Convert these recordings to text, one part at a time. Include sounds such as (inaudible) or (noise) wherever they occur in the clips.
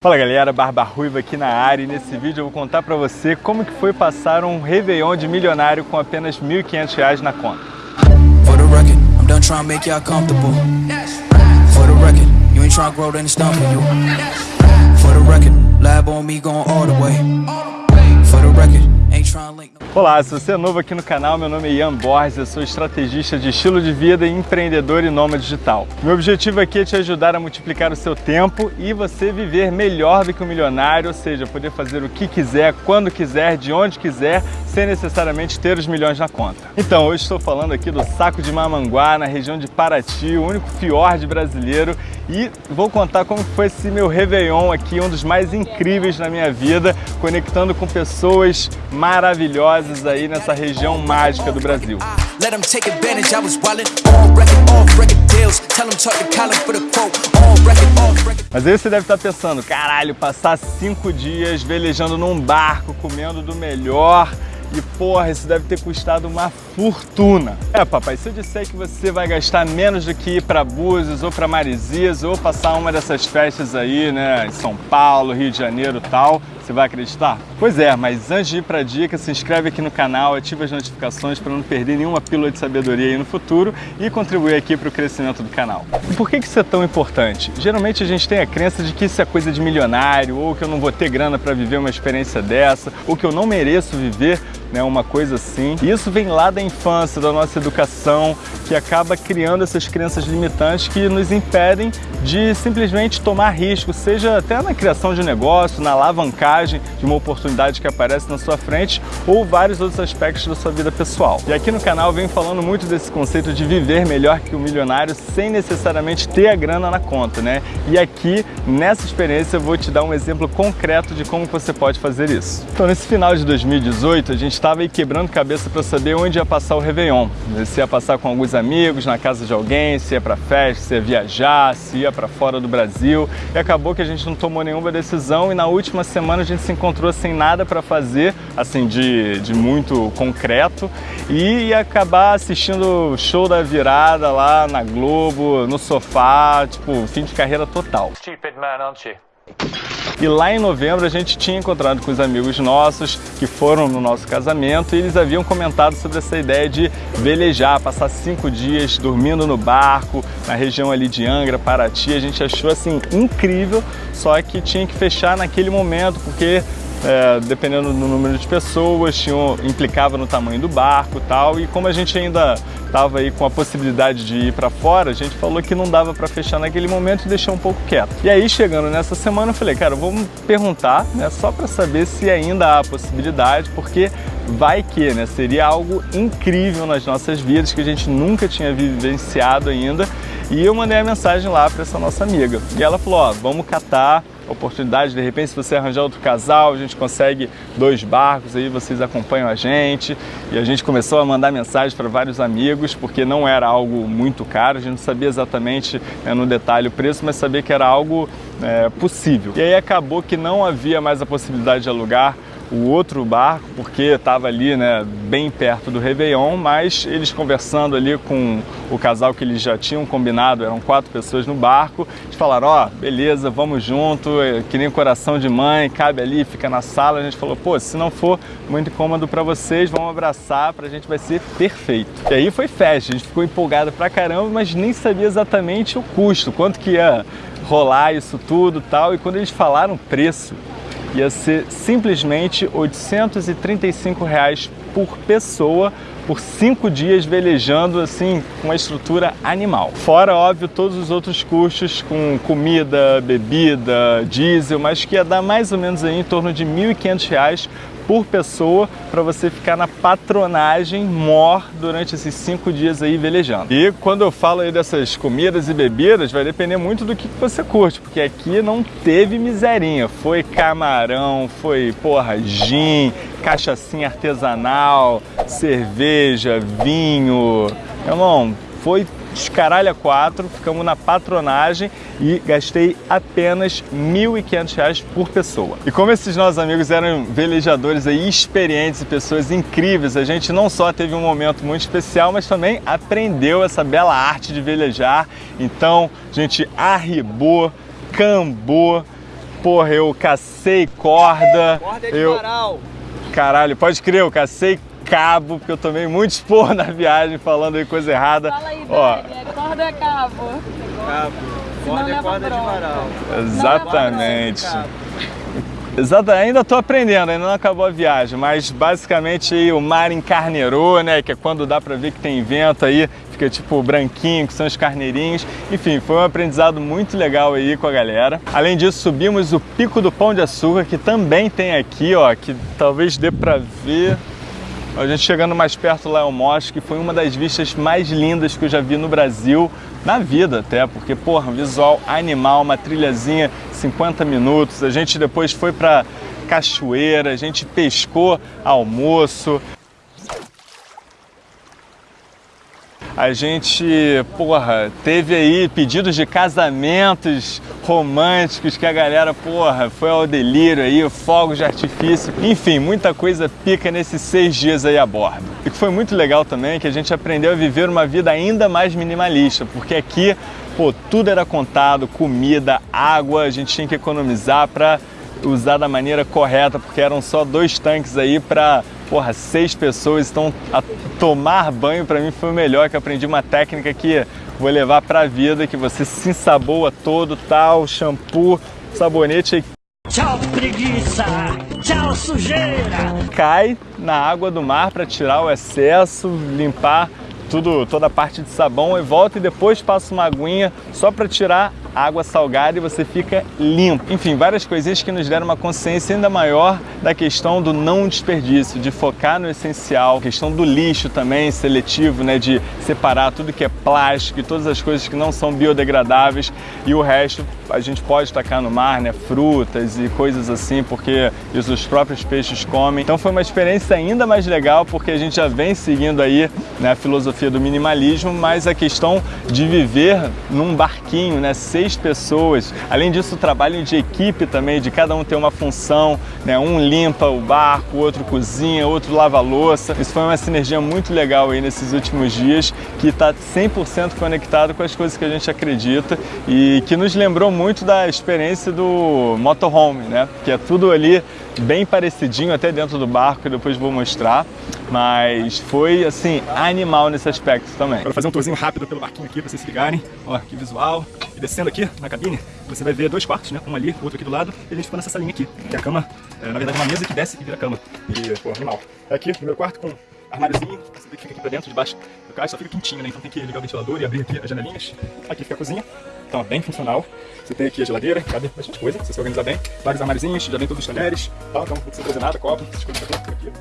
Fala galera, Barba Ruiva aqui na área. E nesse vídeo eu vou contar pra você como que foi passar um Réveillon de milionário com apenas R$ 1.500 na conta. Olá, se você é novo aqui no canal, meu nome é Ian Borges, eu sou estrategista de estilo de vida e empreendedor e nômade digital. Meu objetivo aqui é te ajudar a multiplicar o seu tempo e você viver melhor do que um milionário, ou seja, poder fazer o que quiser, quando quiser, de onde quiser, sem necessariamente ter os milhões na conta. Então, hoje estou falando aqui do Saco de Mamanguá, na região de Paraty, o único fiord brasileiro, e vou contar como foi esse meu Réveillon aqui, um dos mais incríveis na minha vida, conectando com pessoas maravilhosas aí nessa região mágica do Brasil. Mas aí você deve estar pensando, caralho, passar cinco dias velejando num barco, comendo do melhor, e porra, isso deve ter custado uma fortuna. É, papai, se eu disser que você vai gastar menos do que ir para Búzios ou para Marizias ou passar uma dessas festas aí, né, em São Paulo, Rio de Janeiro e tal, você vai acreditar? Pois é, mas antes de ir para a dica, se inscreve aqui no canal, ativa as notificações para não perder nenhuma pílula de sabedoria aí no futuro e contribuir aqui para o crescimento do canal. E por que isso é tão importante? Geralmente a gente tem a crença de que isso é coisa de milionário, ou que eu não vou ter grana para viver uma experiência dessa, ou que eu não mereço viver né, uma coisa assim. E isso vem lá da infância, da nossa educação, que acaba criando essas crenças limitantes que nos impedem de simplesmente tomar risco, seja até na criação de um negócio, na alavancagem de uma oportunidade que aparece na sua frente ou vários outros aspectos da sua vida pessoal. E aqui no canal venho falando muito desse conceito de viver melhor que o milionário sem necessariamente ter a grana na conta, né? E aqui, nessa experiência, eu vou te dar um exemplo concreto de como você pode fazer isso. Então, nesse final de 2018, a gente estava aí quebrando cabeça para saber onde ia passar o Réveillon. Se ia passar com alguns amigos, na casa de alguém, se ia para festa, se ia viajar, se ia para fora do Brasil. E acabou que a gente não tomou nenhuma decisão e na última semana a gente se encontrou sem nada para fazer, assim, de, de muito concreto, e ia acabar assistindo o show da virada lá na Globo, no sofá, tipo, fim de carreira total. Stupid man, aren't you? E lá em novembro a gente tinha encontrado com os amigos nossos que foram no nosso casamento e eles haviam comentado sobre essa ideia de velejar, passar cinco dias dormindo no barco, na região ali de Angra, Paraty. A gente achou assim incrível, só que tinha que fechar naquele momento porque é, dependendo do número de pessoas, tinham, implicava no tamanho do barco tal, e como a gente ainda estava aí com a possibilidade de ir para fora, a gente falou que não dava para fechar naquele momento e deixou um pouco quieto. E aí, chegando nessa semana, eu falei, cara, vamos perguntar, né, só para saber se ainda há possibilidade, porque vai que, né, seria algo incrível nas nossas vidas que a gente nunca tinha vivenciado ainda, e eu mandei a mensagem lá para essa nossa amiga, e ela falou, ó, vamos catar oportunidade, de repente se você arranjar outro casal, a gente consegue dois barcos aí, vocês acompanham a gente. E a gente começou a mandar mensagens para vários amigos, porque não era algo muito caro, a gente não sabia exatamente né, no detalhe o preço, mas sabia que era algo é, possível. E aí acabou que não havia mais a possibilidade de alugar o outro barco, porque estava ali né, bem perto do Réveillon, mas eles conversando ali com o casal que eles já tinham combinado, eram quatro pessoas no barco, eles falaram, ó, oh, beleza, vamos junto, é que nem coração de mãe, cabe ali, fica na sala. A gente falou, pô, se não for muito incômodo para vocês, vamos abraçar, pra gente vai ser perfeito. E aí foi festa, a gente ficou empolgado pra caramba, mas nem sabia exatamente o custo, quanto que ia rolar isso tudo tal, e quando eles falaram preço, ia ser simplesmente 835 reais por pessoa por cinco dias velejando assim com uma estrutura animal. Fora, óbvio, todos os outros custos com comida, bebida, diesel, mas que ia dar mais ou menos aí em torno de R$ 1.500 por pessoa para você ficar na patronagem mor durante esses cinco dias aí velejando. E quando eu falo aí dessas comidas e bebidas, vai depender muito do que você curte, porque aqui não teve miserinha. Foi camarão, foi, porra, gin, cachaçinha artesanal, cerveja, vinho. Irmão, foi descaralha 4, ficamos na patronagem e gastei apenas R$ 1.500 por pessoa. E como esses nossos amigos eram velejadores aí experientes e pessoas incríveis, a gente não só teve um momento muito especial, mas também aprendeu essa bela arte de velejar. Então, a gente arribou, cambou, porra, eu cacei corda. Corda é de eu... varal. Caralho, pode crer, eu cacei cabo, porque eu tomei muito esporro na viagem falando aí coisa errada. Fala aí, Ó, Dani, é corda é cabo? Cabo. Corda é corda de varal. exatamente. Exato, ainda tô aprendendo, ainda não acabou a viagem, mas basicamente aí o mar encarneirou, né, que é quando dá pra ver que tem vento aí, fica tipo branquinho, que são os carneirinhos. Enfim, foi um aprendizado muito legal aí com a galera. Além disso, subimos o Pico do Pão de Açúcar, que também tem aqui, ó, que talvez dê pra ver. A gente chegando mais perto lá é o Mosque, que foi uma das vistas mais lindas que eu já vi no Brasil, na vida até, porque, porra, visual animal, uma trilhazinha, 50 minutos. A gente depois foi pra cachoeira, a gente pescou almoço. A gente, porra, teve aí pedidos de casamentos românticos que a galera, porra, foi ao delírio aí, fogos de artifício. Enfim, muita coisa pica nesses seis dias aí a bordo. E que foi muito legal também que a gente aprendeu a viver uma vida ainda mais minimalista, porque aqui, pô, tudo era contado, comida, água, a gente tinha que economizar para usar da maneira correta, porque eram só dois tanques aí para porra, seis pessoas. Então, a tomar banho para mim foi o melhor, que eu aprendi uma técnica que vou levar para a vida, que você se ensaboa todo, tal, shampoo, sabonete Tchau, preguiça! Tchau, sujeira! cai na água do mar para tirar o excesso, limpar tudo, toda a parte de sabão e volta e depois passa uma aguinha só para tirar água salgada e você fica limpo. Enfim, várias coisinhas que nos deram uma consciência ainda maior da questão do não desperdício, de focar no essencial, questão do lixo também seletivo, né, de separar tudo que é plástico e todas as coisas que não são biodegradáveis e o resto a gente pode tacar no mar, né, frutas e coisas assim, porque isso os próprios peixes comem. Então foi uma experiência ainda mais legal porque a gente já vem seguindo aí né, a filosofia do minimalismo, mas a questão de viver num barquinho, né, seis pessoas. Além disso, o trabalho de equipe também, de cada um ter uma função, né, um limpa o barco, outro cozinha, outro lava louça. Isso foi uma sinergia muito legal aí nesses últimos dias, que está 100% conectado com as coisas que a gente acredita e que nos lembrou muito da experiência do motorhome, né? Que é tudo ali bem parecidinho até dentro do barco, que depois vou mostrar, mas foi assim animal nesse aspecto também. Quero fazer um tourzinho rápido pelo barquinho aqui pra vocês se ligarem. Ó, que visual. E descendo aqui na cabine, você vai ver dois quartos, né? Um ali, outro aqui do lado. E a gente ficou nessa salinha aqui, que é a cama, é, na verdade, uma mesa que desce e vira cama. E, pô, animal. É aqui, primeiro quarto com armáriozinho, você que fica aqui pra dentro, debaixo do caixa, só fica quentinho, né? Então tem que ligar o ventilador e abrir aqui as janelinhas. Aqui fica a cozinha. Então, bem funcional. Você tem aqui a geladeira, cabe bastante coisa, se você organizar bem. Vários armáriozinhos, já vem todos os talheres, tal, então não precisa trazer nada, copo, essas coisas aqui.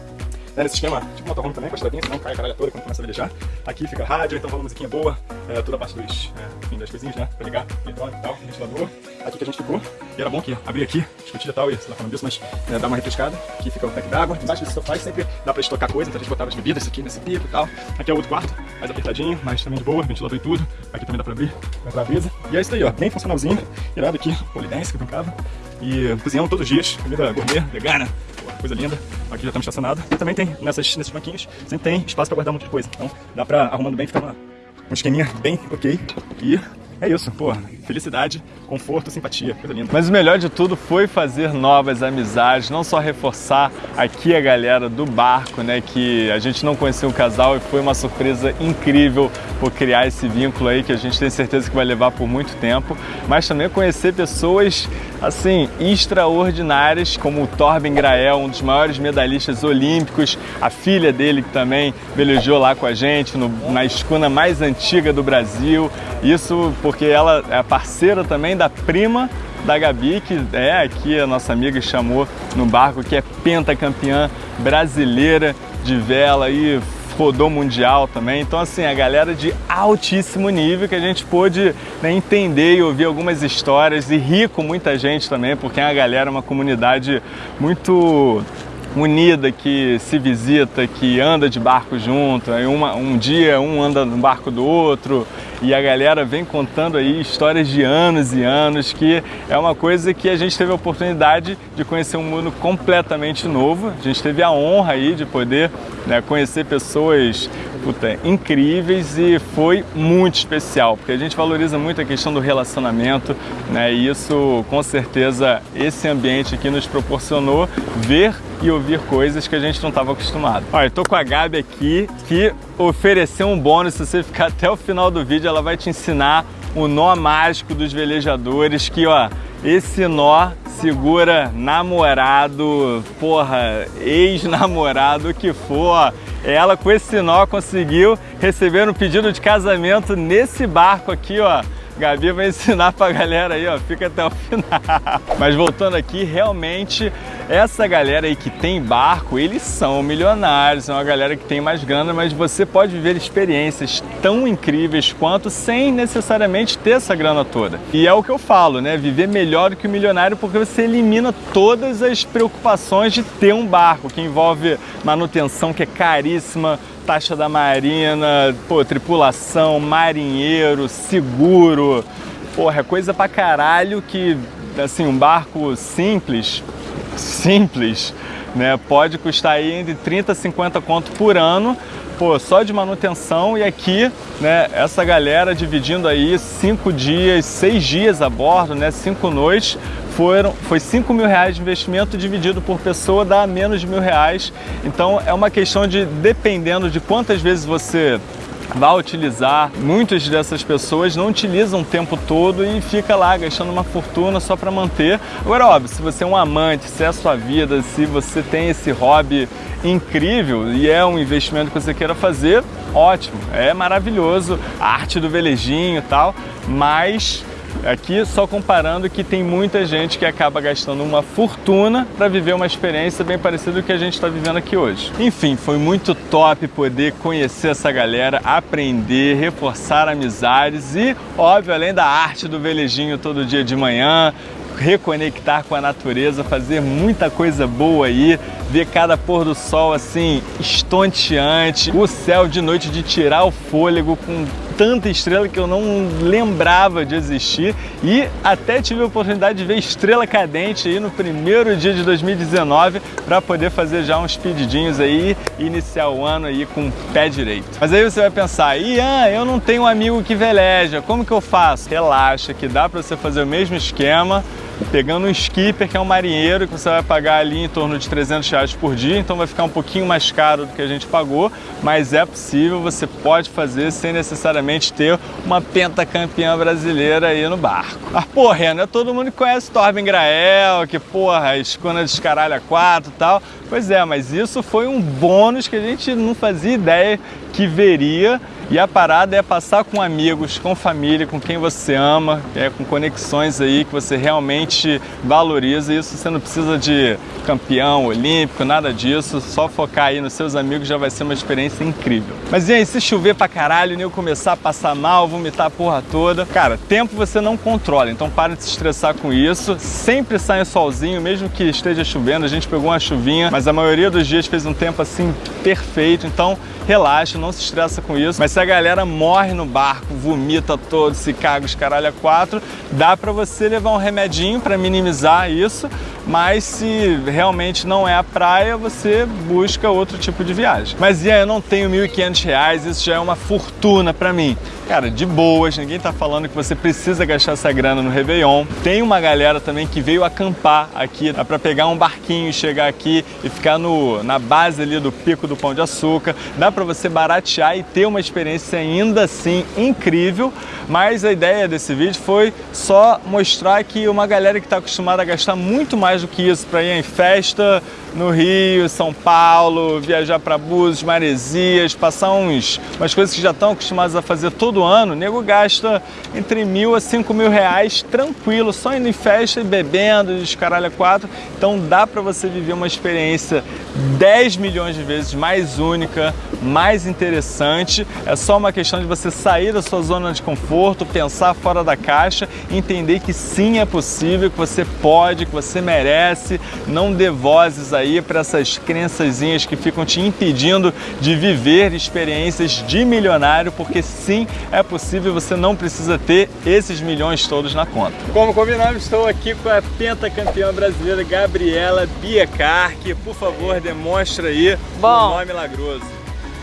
Né, nesse esquema, tipo motorhome também, com a estradinha, senão cai a caralho toda quando começa a velejar. Aqui fica rádio, então rola musiquinha boa, é, toda a parte dos, é, enfim, das coisinhas, né, pra ligar, eletrônico e tal, ventilador. Aqui que a gente ficou, e era bom que abrir aqui, e tal, e sei lá falando disso, mas é, dá uma refrescada. Aqui fica o tanque d'água, embaixo desse sofá sempre dá pra estocar coisa, então a gente botava as bebidas aqui nesse pico e tal. Aqui é o outro quarto, mais apertadinho, mas também de boa, ventilador e tudo. Aqui também dá pra abrir, pra entrar a brisa. E é isso aí, ó, bem funcionalzinho, irado aqui, polidense que brincava. E cozinhamos todos os dias, comida gourmet, vegana, coisa linda. Aqui já estamos estacionados. E também tem, nessas, nesses banquinhos, sempre tem espaço pra guardar um monte de coisa. Então dá pra, arrumando bem, ficar uma, um esqueminha bem ok. E é isso, pô, felicidade, conforto, simpatia, coisa linda. Mas o melhor de tudo foi fazer novas amizades, não só reforçar aqui a galera do barco, né, que a gente não conhecia o casal e foi uma surpresa incrível por criar esse vínculo aí que a gente tem certeza que vai levar por muito tempo, mas também conhecer pessoas assim extraordinárias como o Torben Grael, um dos maiores medalhistas olímpicos, a filha dele que também velejou lá com a gente no, na escuna mais antiga do Brasil. Isso porque ela é parceira também da prima da Gabi, que é aqui a nossa amiga chamou no barco, que é pentacampeã brasileira de vela e rodou mundial também. Então, assim, a galera de altíssimo nível que a gente pôde né, entender e ouvir algumas histórias e rir com muita gente também, porque a galera é uma comunidade muito unida, que se visita, que anda de barco junto. Aí uma, um dia um anda no barco do outro. E a galera vem contando aí histórias de anos e anos, que é uma coisa que a gente teve a oportunidade de conhecer um mundo completamente novo. A gente teve a honra aí de poder né, conhecer pessoas puta, incríveis e foi muito especial, porque a gente valoriza muito a questão do relacionamento, né? E isso, com certeza, esse ambiente aqui nos proporcionou ver e ouvir coisas que a gente não estava acostumado. Olha, eu com a Gabi aqui, que ofereceu um bônus, se você ficar até o final do vídeo, ela vai te ensinar o nó mágico dos velejadores, que ó, esse nó segura namorado, porra, ex-namorado, o que for, ela com esse nó conseguiu receber um pedido de casamento nesse barco aqui, ó. Gabi vai ensinar pra galera aí, ó, fica até o final. Mas voltando aqui, realmente, essa galera aí que tem barco, eles são milionários, são uma galera que tem mais grana, mas você pode viver experiências tão incríveis quanto sem necessariamente ter essa grana toda. E é o que eu falo, né? Viver melhor do que o milionário porque você elimina todas as preocupações de ter um barco, que envolve manutenção que é caríssima, taxa da marina, pô, tripulação, marinheiro, seguro. Porra, é coisa pra caralho que, assim, um barco simples, simples, né, pode custar aí entre 30 e 50 conto por ano, pô, só de manutenção e aqui, né, essa galera dividindo aí cinco dias, seis dias a bordo, né, cinco noites, foram, foi 5 mil reais de investimento dividido por pessoa dá menos de mil reais. Então é uma questão de, dependendo de quantas vezes você vai utilizar, muitas dessas pessoas não utilizam o tempo todo e fica lá gastando uma fortuna só para manter. Agora, óbvio, se você é um amante, se é a sua vida, se você tem esse hobby incrível e é um investimento que você queira fazer, ótimo, é maravilhoso, a arte do velejinho e tal, mas Aqui só comparando que tem muita gente que acaba gastando uma fortuna para viver uma experiência bem parecida com o que a gente está vivendo aqui hoje. Enfim, foi muito top poder conhecer essa galera, aprender, reforçar amizades e, óbvio, além da arte do velejinho todo dia de manhã, reconectar com a natureza, fazer muita coisa boa aí, ver cada pôr do sol assim estonteante, o céu de noite de tirar o fôlego com tanta estrela que eu não lembrava de existir e até tive a oportunidade de ver estrela cadente aí no primeiro dia de 2019 para poder fazer já uns pedidinhos aí e iniciar o ano aí com o pé direito. Mas aí você vai pensar, Ian, eu não tenho um amigo que veleja, como que eu faço? Relaxa que dá para você fazer o mesmo esquema pegando um skipper, que é um marinheiro, que você vai pagar ali em torno de 300 reais por dia, então vai ficar um pouquinho mais caro do que a gente pagou, mas é possível, você pode fazer sem necessariamente ter uma pentacampeã brasileira aí no barco. Mas, porra, não é todo mundo que conhece Torben Grael, que, porra, escuna descaralha 4 e tal. Pois é, mas isso foi um bônus que a gente não fazia ideia que veria e a parada é passar com amigos, com família, com quem você ama, é, com conexões aí que você realmente valoriza. Isso você não precisa de campeão olímpico, nada disso. Só focar aí nos seus amigos já vai ser uma experiência incrível. Mas e aí, se chover pra caralho e eu começar a passar mal, vomitar a porra toda, cara, tempo você não controla, então para de se estressar com isso. Sempre sai solzinho, mesmo que esteja chovendo. A gente pegou uma chuvinha, mas a maioria dos dias fez um tempo assim perfeito. Então relaxa, não se estressa com isso. Mas se a galera morre no barco, vomita todo, se caga os caralho a quatro, dá para você levar um remedinho para minimizar isso, mas se realmente não é a praia, você busca outro tipo de viagem. Mas e aí, eu não tenho R$ 1.500, isso já é uma fortuna para mim. Cara, de boas, ninguém tá falando que você precisa gastar essa grana no Réveillon. Tem uma galera também que veio acampar aqui, dá para pegar um barquinho chegar aqui e ficar no, na base ali do Pico do Pão de Açúcar. Dá para você baratear e ter uma experiência ainda assim incrível, mas a ideia desse vídeo foi só mostrar que uma galera que está acostumada a gastar muito mais do que isso para ir em festa no Rio, São Paulo, viajar para Búzios, Maresias, passar uns, umas coisas que já estão acostumados a fazer todo ano, o nego gasta entre mil a cinco mil reais tranquilo, só indo em festa e bebendo, de caralho a quatro. Então dá para você viver uma experiência 10 milhões de vezes mais única, mais interessante. É só uma questão de você sair da sua zona de conforto, pensar fora da caixa, entender que sim é possível, que você pode, que você merece, não dê vozes aí aí para essas crençazinhas que ficam te impedindo de viver experiências de milionário, porque sim, é possível, você não precisa ter esses milhões todos na conta. Como combinamos, estou aqui com a pentacampeã brasileira Gabriela Biecar, que por favor demonstra aí Bom. o nome milagroso.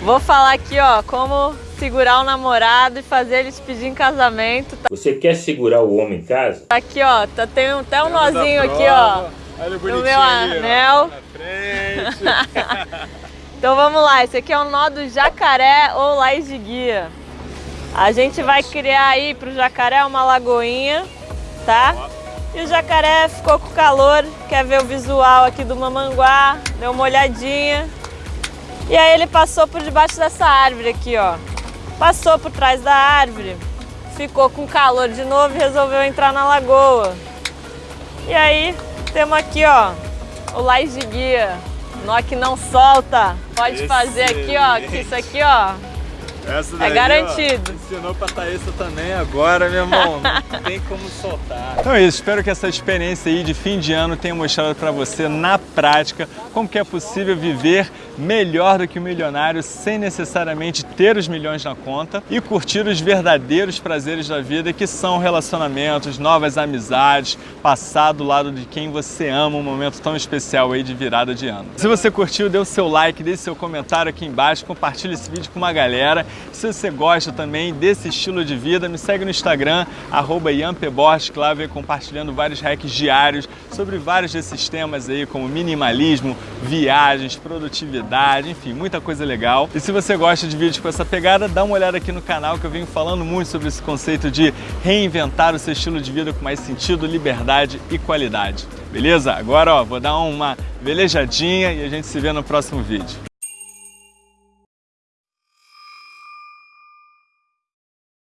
Vou falar aqui, ó, como segurar o namorado e fazer ele te pedir em casamento. Tá Você quer segurar o homem em casa? aqui, ó, tá, tem até um Temos nozinho aqui, ó. Olha o no meu ali, anel. na frente. (laughs) Então vamos lá, esse aqui é o nó do jacaré ou lais de guia. A gente vai criar aí pro jacaré uma lagoinha, tá? E o jacaré ficou com calor, quer ver o visual aqui do mamanguá, deu uma olhadinha. E aí ele passou por debaixo dessa árvore aqui, ó. Passou por trás da árvore, ficou com calor de novo e resolveu entrar na lagoa. E aí temos aqui, ó, o lais de guia. Nó que não solta. Pode fazer aqui, ó, que isso aqui, ó, Essa É daí, garantido. Ó, ensinou pra Thaísa também agora, meu irmão. Não (laughs) tem como soltar. Então é isso. Espero que essa experiência aí de fim de ano tenha mostrado pra você na prática como que é possível viver melhor do que o milionário sem necessariamente ter os milhões na conta e curtir os verdadeiros prazeres da vida que são relacionamentos, novas amizades, passar do lado de quem você ama, um momento tão especial aí de virada de ano. Se você curtiu, dê o seu like, deixe seu comentário aqui embaixo, compartilhe esse vídeo com uma galera. Se você gosta também desse estilo de vida, me segue no Instagram, arroba Borges, que lá vem compartilhando vários hacks diários sobre vários desses temas aí, como minimalismo, viagens, produtividade, enfim, muita coisa legal. E se você gosta de vídeos com essa pegada, dá uma olhada aqui no canal que eu venho falando muito sobre esse conceito de reinventar o seu estilo de vida com mais sentido, liberdade e qualidade. Beleza? Agora, ó, vou dar uma velejadinha e a gente se vê no próximo vídeo.